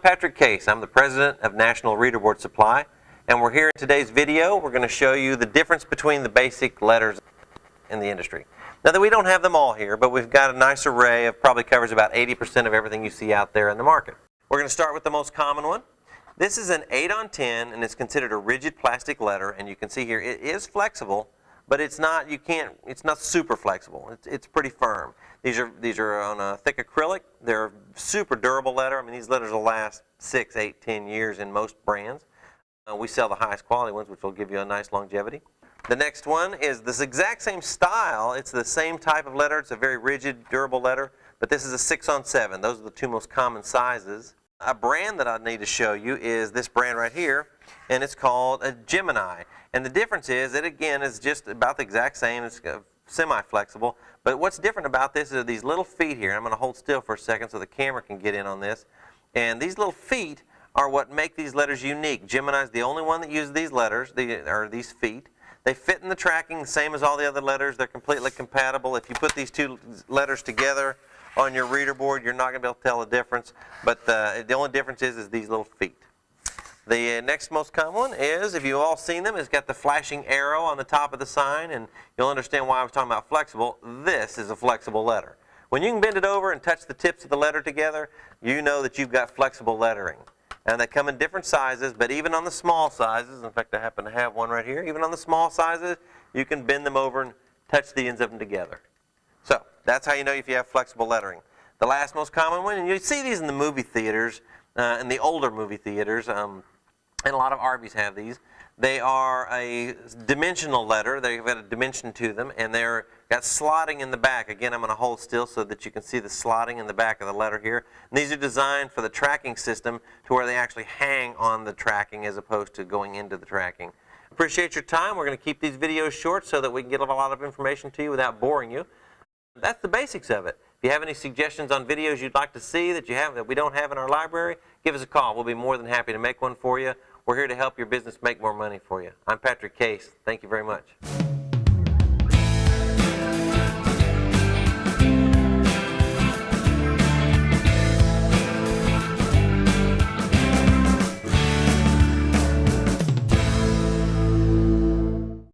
Patrick Case. I'm the president of National Reader Board Supply, and we're here in today's video. We're going to show you the difference between the basic letters in the industry. Now that we don't have them all here, but we've got a nice array of probably covers about 80% of everything you see out there in the market. We're going to start with the most common one. This is an 8 on 10 and it's considered a rigid plastic letter and you can see here it is flexible but it's not you can't it's not super flexible. It's, it's pretty firm. These are these are on a thick acrylic. They're super durable letter I mean these letters will last six eight ten years in most brands. Uh, we sell the highest quality ones which will give you a nice longevity. The next one is this exact same style. It's the same type of letter it's a very rigid durable letter but this is a 6 on 7 those are the two most common sizes a brand that I need to show you is this brand right here and it's called a Gemini. And the difference is it again is just about the exact same. It's uh, semi-flexible. But what's different about this is these little feet here. I'm going to hold still for a second so the camera can get in on this. And these little feet are what make these letters unique. Gemini is the only one that uses these letters the, or these feet. They fit in the tracking same as all the other letters. They're completely compatible. If you put these two letters together on your reader board, you're not going to be able to tell the difference. But the, the only difference is, is these little feet. The uh, next most common one is, if you've all seen them, it's got the flashing arrow on the top of the sign, and you'll understand why I was talking about flexible. This is a flexible letter. When you can bend it over and touch the tips of the letter together, you know that you've got flexible lettering. And they come in different sizes, but even on the small sizes, in fact I happen to have one right here, even on the small sizes, you can bend them over and touch the ends of them together. That's how you know if you have flexible lettering. The last most common one, and you see these in the movie theaters, uh, in the older movie theaters, um, and a lot of Arby's have these. They are a dimensional letter. They've got a dimension to them, and they're got slotting in the back. Again, I'm going to hold still so that you can see the slotting in the back of the letter here. And these are designed for the tracking system to where they actually hang on the tracking as opposed to going into the tracking. Appreciate your time. We're going to keep these videos short so that we can get a lot of information to you without boring you. That's the basics of it. If you have any suggestions on videos you'd like to see that you have that we don't have in our library, give us a call. We'll be more than happy to make one for you. We're here to help your business make more money for you. I'm Patrick Case. Thank you very much.